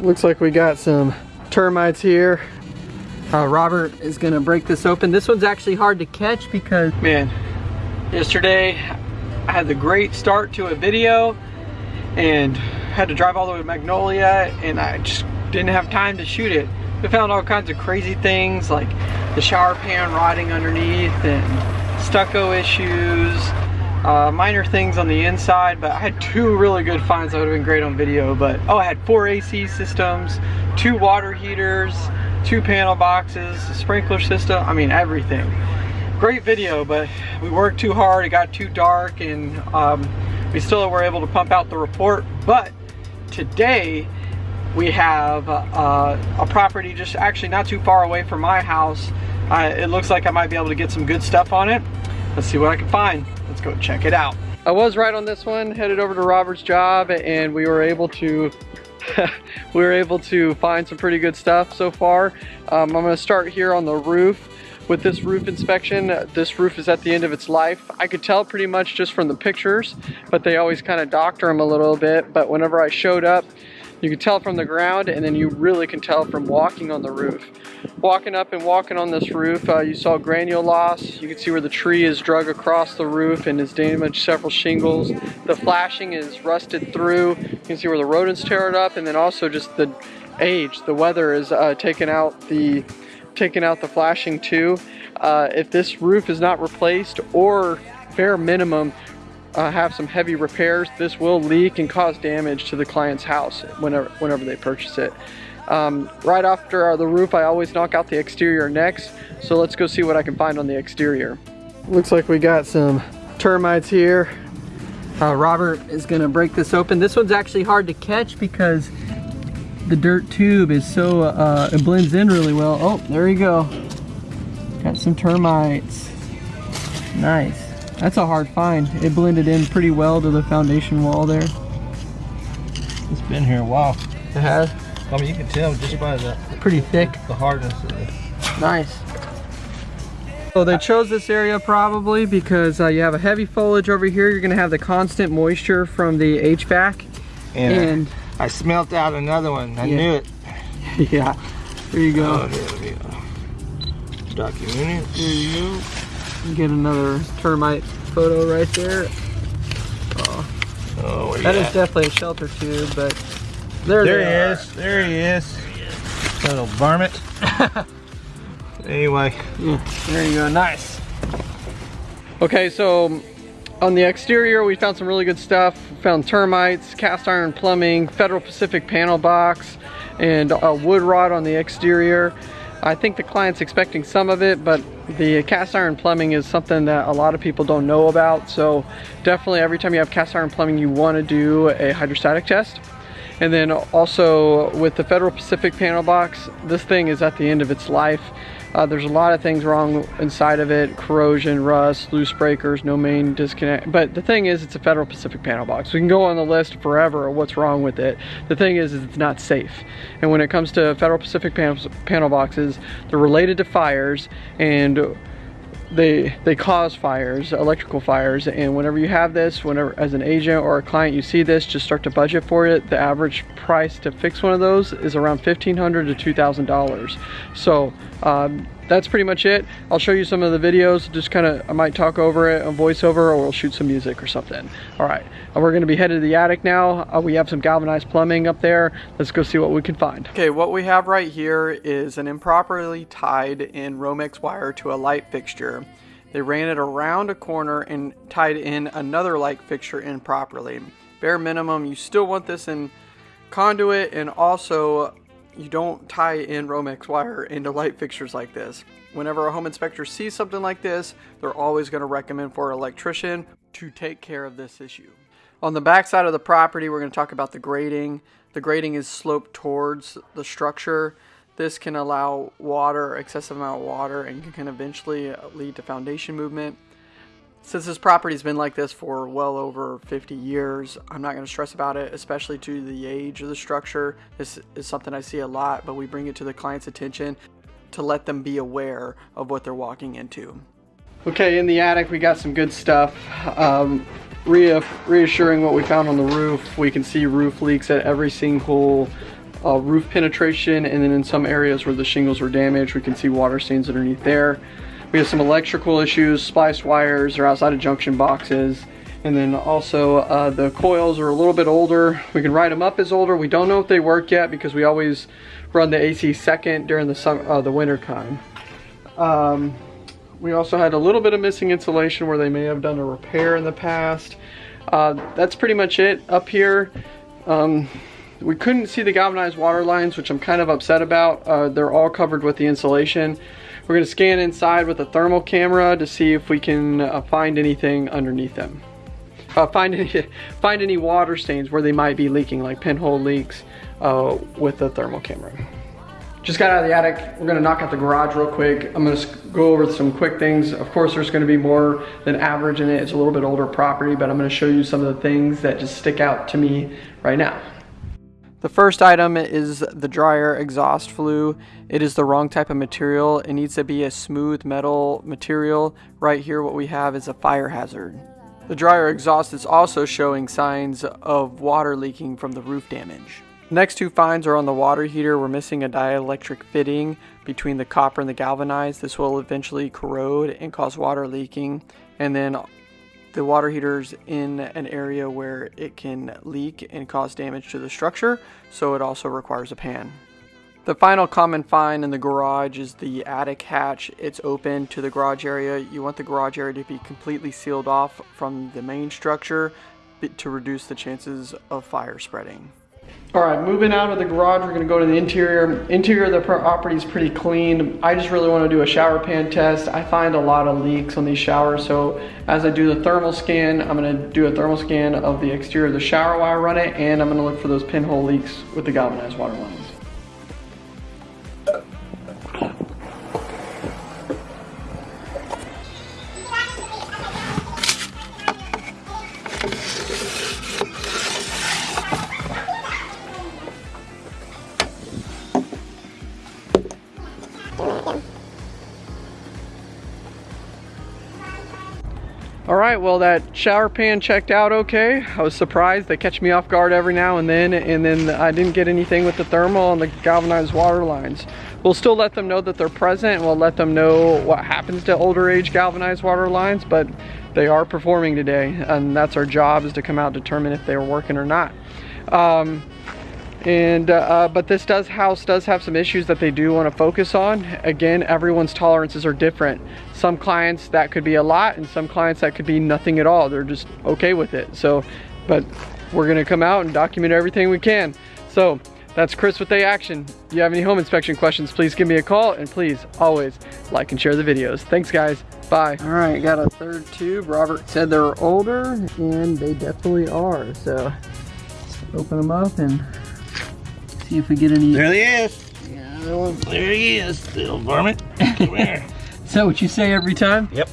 Looks like we got some termites here. Uh, Robert is gonna break this open. This one's actually hard to catch because, man, yesterday I had the great start to a video and had to drive all the way to Magnolia and I just didn't have time to shoot it. We found all kinds of crazy things like the shower pan rotting underneath and stucco issues, uh, minor things on the inside, but I had two really good finds that would have been great on video. But oh, I had four AC systems, two water heaters, two panel boxes, sprinkler system, I mean everything. Great video, but we worked too hard, it got too dark, and um, we still were able to pump out the report. But today, we have uh, a property just actually not too far away from my house. Uh, it looks like I might be able to get some good stuff on it. Let's see what I can find. Let's go check it out. I was right on this one, headed over to Robert's job and we were able to we were able to find some pretty good stuff so far. Um, I'm gonna start here on the roof. With this roof inspection, this roof is at the end of its life. I could tell pretty much just from the pictures, but they always kind of doctor them a little bit. But whenever I showed up, you can tell from the ground and then you really can tell from walking on the roof. Walking up and walking on this roof, uh, you saw granule loss. You can see where the tree is drug across the roof and has damaged several shingles. The flashing is rusted through. You can see where the rodents tear it up and then also just the age, the weather is uh, taking out the taking out the flashing too. Uh, if this roof is not replaced or bare minimum uh, have some heavy repairs, this will leak and cause damage to the client's house whenever, whenever they purchase it. Um, right after the roof, I always knock out the exterior next. So let's go see what I can find on the exterior. Looks like we got some termites here. Uh, Robert is gonna break this open. This one's actually hard to catch because the dirt tube is so, uh, it blends in really well. Oh, there you go. Got some termites. Nice. That's a hard find. It blended in pretty well to the foundation wall there. It's been here a while. It has? I mean, you can tell just by the... Pretty thick. The hardness of it. Nice. So they chose this area probably because uh, you have a heavy foliage over here. You're going to have the constant moisture from the HVAC. And, and I, I smelt out another one. I yeah. knew it. yeah. There you go. Oh, here we go. Document There you go. Get another termite photo right there. Oh, oh that is definitely a shelter tube, but there, there he are. is. There he is. Little varmint. anyway, yeah, there you go. Nice. Okay, so um, on the exterior, we found some really good stuff. We found termites, cast iron plumbing, Federal Pacific panel box, and a wood rot on the exterior. I think the client's expecting some of it, but the cast iron plumbing is something that a lot of people don't know about. So definitely every time you have cast iron plumbing, you want to do a hydrostatic test. And then also with the Federal Pacific panel box, this thing is at the end of its life. Uh, there's a lot of things wrong inside of it, corrosion, rust, loose breakers, no main disconnect. But the thing is, it's a Federal Pacific panel box. We can go on the list forever of what's wrong with it. The thing is, is it's not safe. And when it comes to Federal Pacific panel, panel boxes, they're related to fires and they they cause fires electrical fires and whenever you have this whenever as an agent or a client you see this just start to budget for it. The average price to fix one of those is around 1500 to 2000 dollars. So um, that's pretty much it. I'll show you some of the videos, just kind of, I might talk over it on voiceover or we'll shoot some music or something. All right, we're gonna be headed to the attic now. Uh, we have some galvanized plumbing up there. Let's go see what we can find. Okay, what we have right here is an improperly tied in Romex wire to a light fixture. They ran it around a corner and tied in another light fixture improperly. Bare minimum, you still want this in conduit and also you don't tie in Romex wire into light fixtures like this. Whenever a home inspector sees something like this, they're always going to recommend for an electrician to take care of this issue. On the back side of the property, we're going to talk about the grading. The grading is sloped towards the structure. This can allow water, excessive amount of water, and can eventually lead to foundation movement. Since this property's been like this for well over 50 years, I'm not going to stress about it, especially to the age of the structure. This is something I see a lot, but we bring it to the client's attention to let them be aware of what they're walking into. Okay, in the attic we got some good stuff. Um, reassuring what we found on the roof. We can see roof leaks at every single uh, roof penetration and then in some areas where the shingles were damaged we can see water stains underneath there. We have some electrical issues, spliced wires are outside of junction boxes and then also uh, the coils are a little bit older. We can write them up as older. We don't know if they work yet because we always run the AC second during the summer, uh, the winter time. Um, we also had a little bit of missing insulation where they may have done a repair in the past. Uh, that's pretty much it up here. Um, we couldn't see the galvanized water lines, which I'm kind of upset about. Uh, they're all covered with the insulation. We're gonna scan inside with a thermal camera to see if we can uh, find anything underneath them. Uh, find any find any water stains where they might be leaking, like pinhole leaks, uh, with the thermal camera. Just got out of the attic. We're gonna knock out the garage real quick. I'm gonna go over some quick things. Of course, there's gonna be more than average in it. It's a little bit older property, but I'm gonna show you some of the things that just stick out to me right now. The first item is the dryer exhaust flue. It is the wrong type of material. It needs to be a smooth metal material. Right here what we have is a fire hazard. The dryer exhaust is also showing signs of water leaking from the roof damage. Next two finds are on the water heater. We're missing a dielectric fitting between the copper and the galvanized. This will eventually corrode and cause water leaking. And then the water heater's in an area where it can leak and cause damage to the structure, so it also requires a pan. The final common find in the garage is the attic hatch. It's open to the garage area. You want the garage area to be completely sealed off from the main structure to reduce the chances of fire spreading. All right, moving out of the garage, we're gonna go to the interior. Interior of the property is pretty clean. I just really wanna do a shower pan test. I find a lot of leaks on these showers, so as I do the thermal scan, I'm gonna do a thermal scan of the exterior of the shower while I run it, and I'm gonna look for those pinhole leaks with the galvanized water lines. All right, well that shower pan checked out okay. I was surprised. They catch me off guard every now and then, and then I didn't get anything with the thermal and the galvanized water lines. We'll still let them know that they're present, and we'll let them know what happens to older age galvanized water lines, but they are performing today, and that's our job is to come out determine if they are working or not. Um, and uh, uh, but this does house does have some issues that they do want to focus on again everyone's tolerances are different some clients that could be a lot and some clients that could be nothing at all they're just okay with it so but we're gonna come out and document everything we can so that's Chris with A Action. If you have any home inspection questions, please give me a call and please always like and share the videos. Thanks guys, bye. All right, got a third tube. Robert said they're older and they definitely are. So open them up and See if we get any. There he is. Yeah, there he is, little varmint. Come here. Is that what you say every time? Yep.